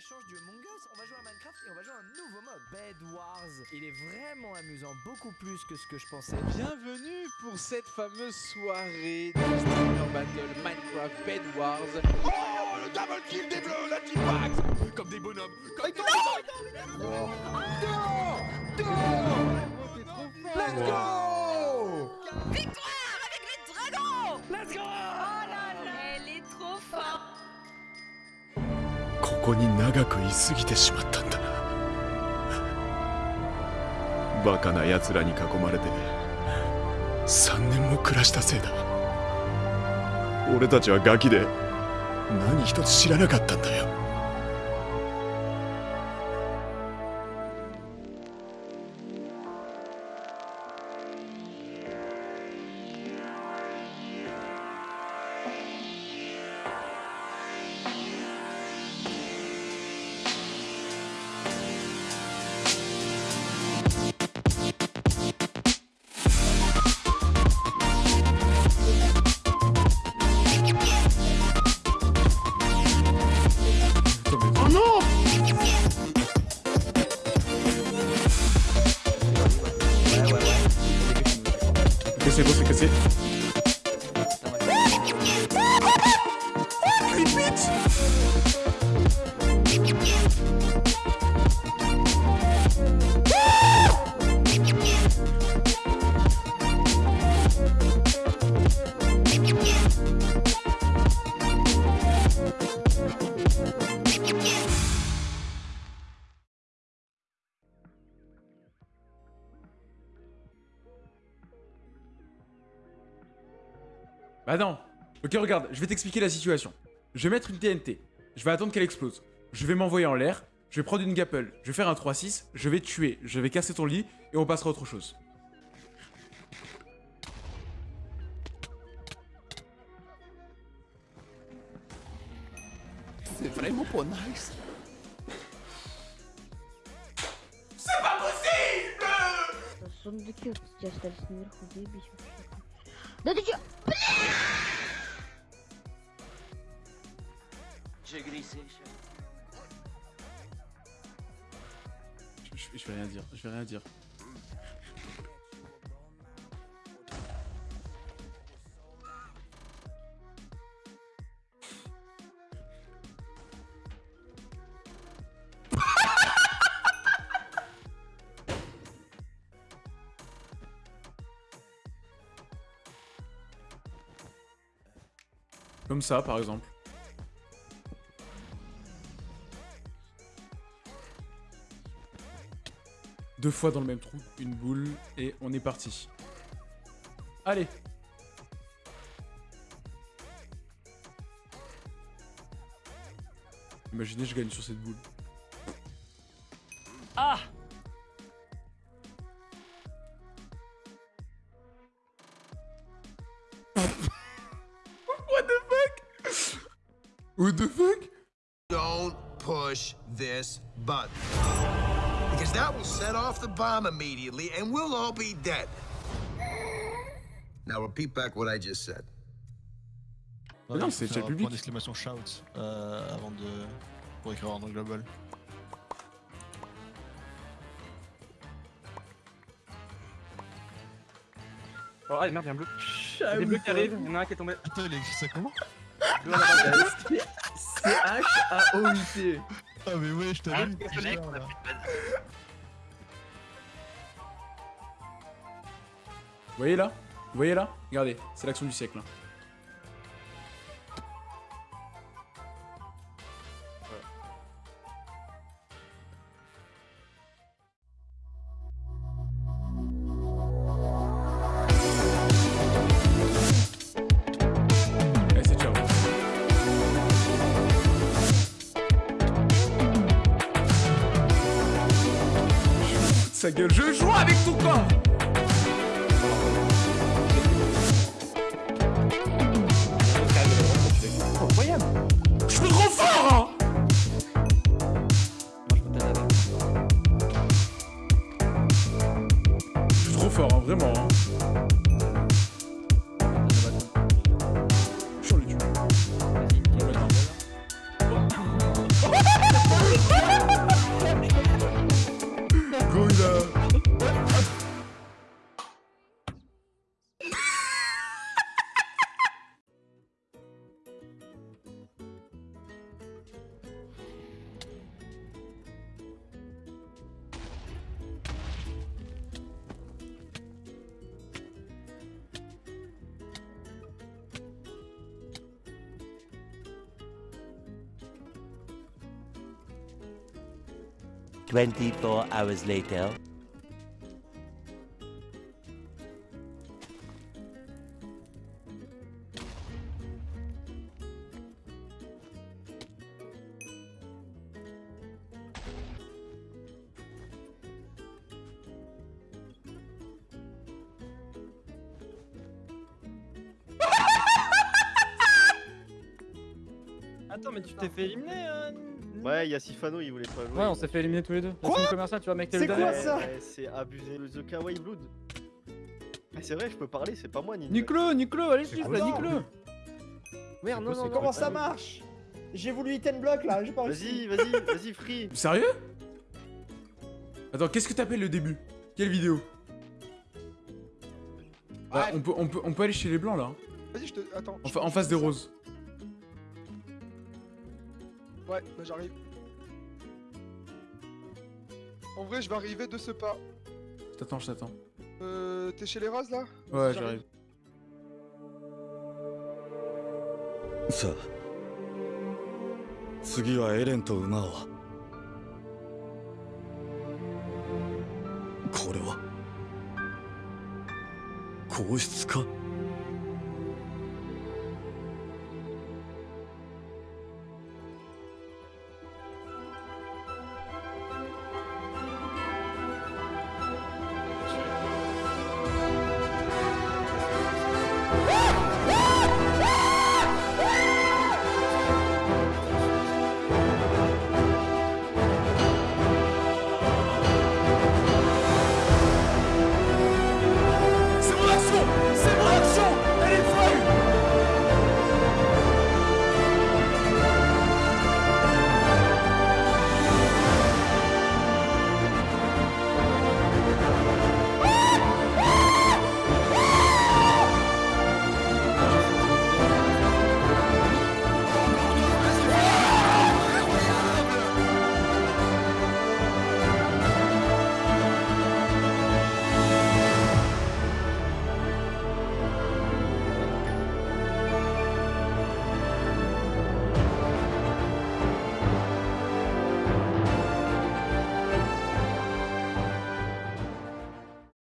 change du Among Us, on va jouer à Minecraft et on va jouer à un nouveau mode, Bed Wars. Il est vraiment amusant, beaucoup plus que ce que je pensais. Bienvenue pour cette fameuse soirée de Streamer Battle Minecraft Bed Wars. Oh, le double kill des bleus, la team Comme des bonhommes, comme des bonhommes ここに長く居すぎてしまったんだ。なバカな奴らに囲まれて3年も暮らしたせいだ。俺たちはガキで何一つ知らなかったんだよ。sí, que sí. Bah non Ok regarde, je vais t'expliquer la situation. Je vais mettre une TNT, je vais attendre qu'elle explose. Je vais m'envoyer en l'air, je vais prendre une gapple, je vais faire un 3-6, je vais te tuer, je vais casser ton lit et on passera à autre chose. C'est vraiment pas nice Сундуки вот эти остались наверху, заебись вообще. Да ты чё? Je, je- je vais rien dire, je vais rien dire. Comme ça, par exemple. Deux fois dans le même trou, une boule, et on est parti. Allez Imaginez, je gagne sur cette boule. Ah What the fuck Don't push this button. Because that will set off the bomb immediately and we'll all be dead. Now repeat back what I just said. Mais non, c'est chat public. Point d'exclamation shout euh, avant de. pour écrire en global. Oh, ah merde, y'a un bleu. Y'a des bleus qui arrivent, y'en a un qui est tombé. Attends, il a écrit ça comment C-H-A-O-U-T. Ah, mais ouais, je t'avais mis. Vous voyez là? Vous voyez là? Regardez, c'est l'action du siècle. hein. Sa gueule, je joue avec ton corps Incroyable. Je suis trop fort hein Je suis trop fort, hein, vraiment. Hein. 24 hours later. Attends, mais tu t'es fait éliminer, hein Ouais, il y a Sifano, il voulait pas jouer. Ouais, on s'est fait éliminer tous les deux. Quoi tu vois, mec, t'es le C'est quoi dernier. ça C'est abusé. Le The Kawaii Blood. Mais c'est vrai, je peux parler, c'est pas moi, Nino. Nicolas, Nicolas, allez, suivre là, Nicolas Merde, non, non, non. Comment ça marche J'ai voulu hit and block là, j'ai pas réussi. Vas-y, vas-y, vas-y, free. Sérieux Attends, qu'est-ce que t'appelles le début? Quelle vidéo? Bah, on, peut, on, peut, on peut aller chez les blancs là, hein. Vas-y, je te. Attends. en, fa- face des roses. Ouais, bah j'arrive. En vrai, je vais arriver de ce pas. Je t'attends, je t'attends. Euh. T'es chez les roses là Ouais, j'arrive. さあ次はエレンと馬をこれは皇室か